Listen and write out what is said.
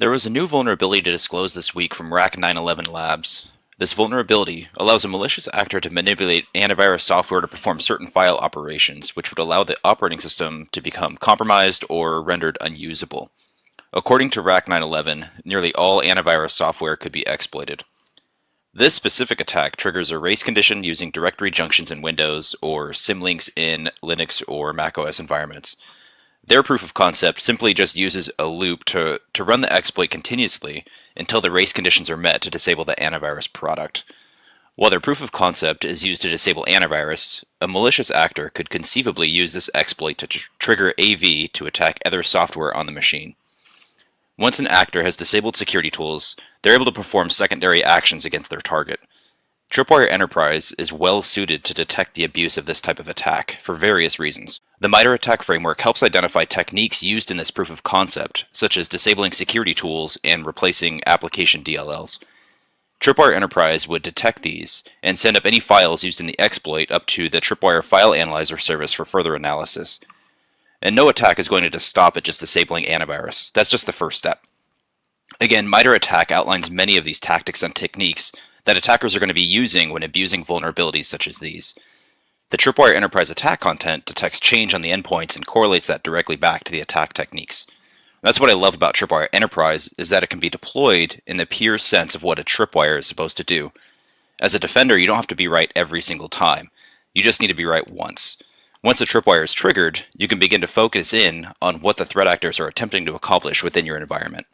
There was a new vulnerability to disclose this week from RACK911 Labs. This vulnerability allows a malicious actor to manipulate antivirus software to perform certain file operations, which would allow the operating system to become compromised or rendered unusable. According to RACK911, nearly all antivirus software could be exploited. This specific attack triggers a race condition using directory junctions in Windows or symlinks in Linux or macOS environments. Their proof of concept simply just uses a loop to, to run the exploit continuously until the race conditions are met to disable the antivirus product. While their proof of concept is used to disable antivirus, a malicious actor could conceivably use this exploit to tr trigger AV to attack other software on the machine. Once an actor has disabled security tools, they're able to perform secondary actions against their target. Tripwire Enterprise is well suited to detect the abuse of this type of attack for various reasons. The MITRE ATT&CK framework helps identify techniques used in this proof of concept, such as disabling security tools and replacing application DLLs. Tripwire Enterprise would detect these and send up any files used in the exploit up to the Tripwire File Analyzer service for further analysis. And no attack is going to just stop at just disabling antivirus. That's just the first step. Again, MITRE ATT&CK outlines many of these tactics and techniques that attackers are going to be using when abusing vulnerabilities such as these. The Tripwire Enterprise attack content detects change on the endpoints and correlates that directly back to the attack techniques. That's what I love about Tripwire Enterprise is that it can be deployed in the pure sense of what a tripwire is supposed to do. As a defender, you don't have to be right every single time. You just need to be right once. Once a tripwire is triggered, you can begin to focus in on what the threat actors are attempting to accomplish within your environment.